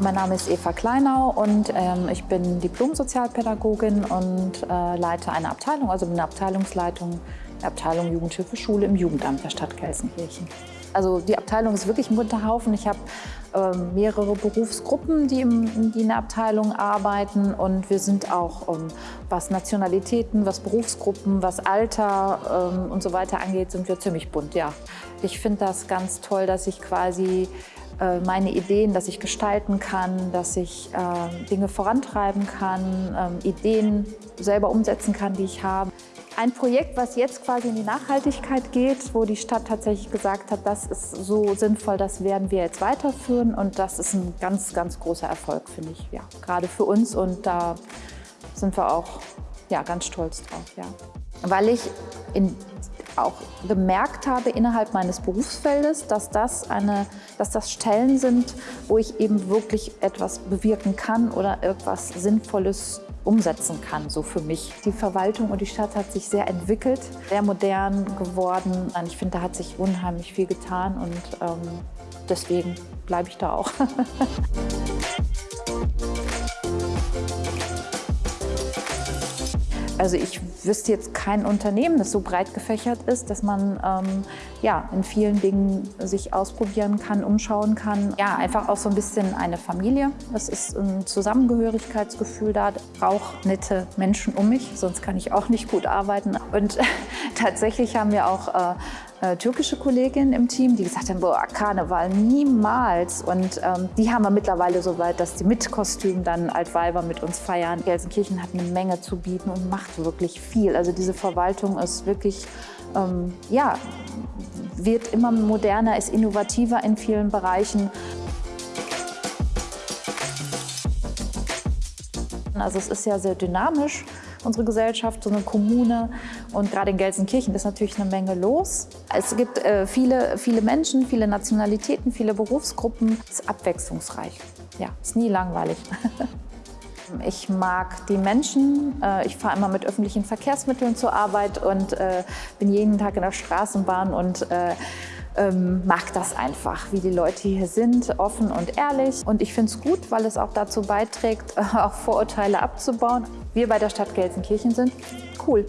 Mein Name ist Eva Kleinau und ähm, ich bin Diplom-Sozialpädagogin und äh, leite eine Abteilung, also bin Abteilungsleitung der Abteilung Jugendhilfe Schule im Jugendamt der Stadt Gelsenkirchen. Also die Abteilung ist wirklich ein bunter Haufen. Ich habe äh, mehrere Berufsgruppen, die, im, die in der Abteilung arbeiten und wir sind auch, ähm, was Nationalitäten, was Berufsgruppen, was Alter ähm, und so weiter angeht, sind wir ziemlich bunt, ja. Ich finde das ganz toll, dass ich quasi äh, meine Ideen, dass ich gestalten kann, dass ich äh, Dinge vorantreiben kann, ähm, Ideen selber umsetzen kann, die ich habe. Ein Projekt, was jetzt quasi in die Nachhaltigkeit geht, wo die Stadt tatsächlich gesagt hat, das ist so sinnvoll, das werden wir jetzt weiterführen und das ist ein ganz, ganz großer Erfolg, finde ich, ja, gerade für uns und da sind wir auch ja, ganz stolz drauf. Ja. Weil ich in auch gemerkt habe innerhalb meines Berufsfeldes, dass das, eine, dass das Stellen sind, wo ich eben wirklich etwas bewirken kann oder etwas Sinnvolles umsetzen kann, so für mich. Die Verwaltung und die Stadt hat sich sehr entwickelt, sehr modern geworden. Ich finde, da hat sich unheimlich viel getan und ähm, deswegen bleibe ich da auch. Also ich wüsste jetzt kein Unternehmen, das so breit gefächert ist, dass man ähm, ja, in vielen Dingen sich ausprobieren kann, umschauen kann. Ja, einfach auch so ein bisschen eine Familie. Es ist ein Zusammengehörigkeitsgefühl da. Ich brauche nette Menschen um mich, sonst kann ich auch nicht gut arbeiten. Und tatsächlich haben wir auch äh, äh, türkische Kollegin im Team, die gesagt haben, boah, Karneval niemals. Und ähm, die haben wir mittlerweile so weit, dass die mit Kostüm dann Altweiber mit uns feiern. Gelsenkirchen hat eine Menge zu bieten und macht wirklich viel. Also diese Verwaltung ist wirklich, ähm, ja, wird immer moderner, ist innovativer in vielen Bereichen. Also es ist ja sehr dynamisch unsere Gesellschaft, so eine Kommune. Und gerade in Gelsenkirchen ist natürlich eine Menge los. Es gibt äh, viele, viele Menschen, viele Nationalitäten, viele Berufsgruppen. Es ist abwechslungsreich. Ja, ist nie langweilig. Ich mag die Menschen. Äh, ich fahre immer mit öffentlichen Verkehrsmitteln zur Arbeit und äh, bin jeden Tag in der Straßenbahn und äh, ähm, mag das einfach, wie die Leute hier sind, offen und ehrlich. Und ich finde es gut, weil es auch dazu beiträgt, auch Vorurteile abzubauen. Wir bei der Stadt Gelsenkirchen sind cool.